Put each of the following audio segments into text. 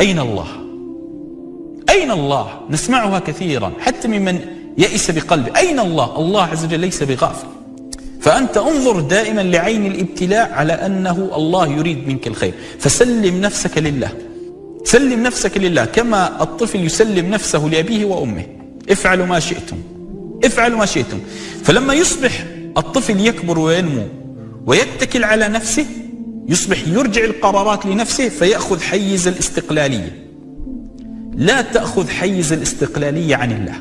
أين الله؟ أين الله؟ نسمعها كثيرا حتى ممن يئس بقلبه أين الله؟ الله عز وجل ليس بغافل. فأنت انظر دائما لعين الابتلاء على أنه الله يريد منك الخير. فسلم نفسك لله. سلم نفسك لله كما الطفل يسلم نفسه لأبيه وأمه. افعلوا ما شئتم. افعلوا ما شئتم. فلما يصبح الطفل يكبر وينمو ويتكل على نفسه يصبح يرجع القرارات لنفسه فيأخذ حيز الاستقلالية. لا تأخذ حيز الاستقلالية عن الله.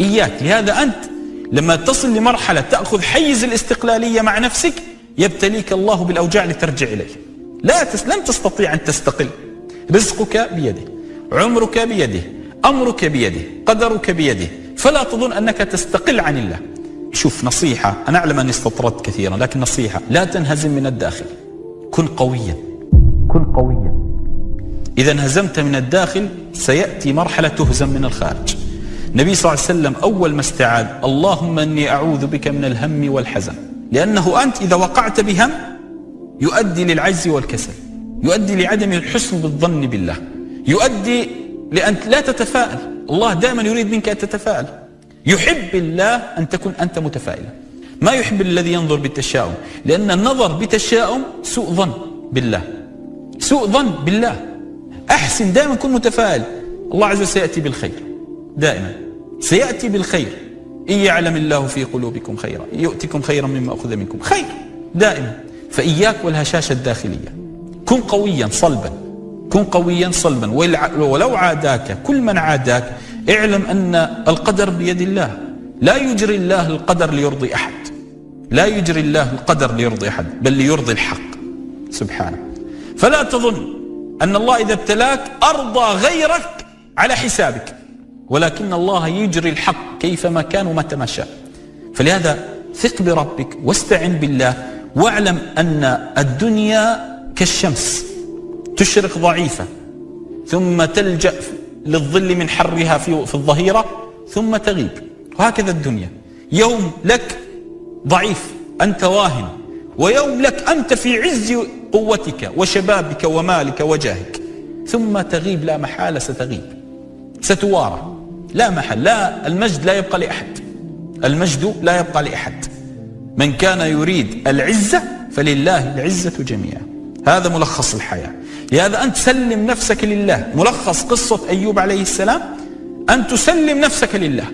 إياك لهذا أنت لما تصل لمرحلة تأخذ حيز الاستقلالية مع نفسك يبتليك الله بالأوجاع لترجع إليه. لا تس لن تستطيع أن تستقل. رزقك بيده عمرك بيده أمرك بيده قدرك بيده. فلا تظن أنك تستقل عن الله. شوف نصيحة أنا أعلم أني استطردت كثيرا لكن نصيحة لا تنهزم من الداخل. كن قويا. كن قويا. إذا انهزمت من الداخل سيأتي مرحلة تهزم من الخارج. النبي صلى الله عليه وسلم أول ما استعاذ اللهم أني أعوذ بك من الهم والحزن. لأنه أنت إذا وقعت بهم يؤدي للعجز والكسل يؤدي لعدم الحسن بالظن بالله يؤدي لأن لا تتفائل الله دائما يريد منك أن تتفائل يحب الله أن تكون أنت متفائلا. ما يحب الذي ينظر بالتشاؤم لأن النظر بتشاؤم سوء ظن بالله. سوء ظن بالله. أحسن دائما كن متفائل. الله عز وجل سيأتي بالخير. دائما. سيأتي بالخير. إن يعلم الله في قلوبكم خيرا يؤتكم خيرا مما أخذ منكم. خير. دائما. فإياك والهشاشة الداخلية. كن قويا صلبا. كن قويا صلبا. ولو عاداك كل من عاداك اعلم أن القدر بيد الله. لا يجري الله القدر ليرضي أحد. لا يجري الله القدر ليرضي أحد بل ليرضي الحق. سبحانه فلا تظن أن الله إذا ابتلاك أرضى غيرك على حسابك ولكن الله يجري الحق كيفما كان ومتى ما شاء. فلهذا ثق بربك واستعن بالله واعلم أن الدنيا كالشمس تشرق ضعيفة ثم تلجأ للظل من حرها في, الظهيرة ثم تغيب. وهكذا الدنيا. يوم لك ضعيف أنت واهن. ويوم لك أنت في عز قوتك وشبابك ومالك وجاهك. ثم تغيب لا محالة ستغيب. ستوارى. لا محل. لا المجد لا يبقى لأحد. المجد لا يبقى لأحد. من كان يريد العزة فلله العزة جميعا. هذا ملخص الحياة. لهذا أنت سلم نفسك لله. ملخص قصة أيوب عليه السلام. أن تسلم نفسك لله.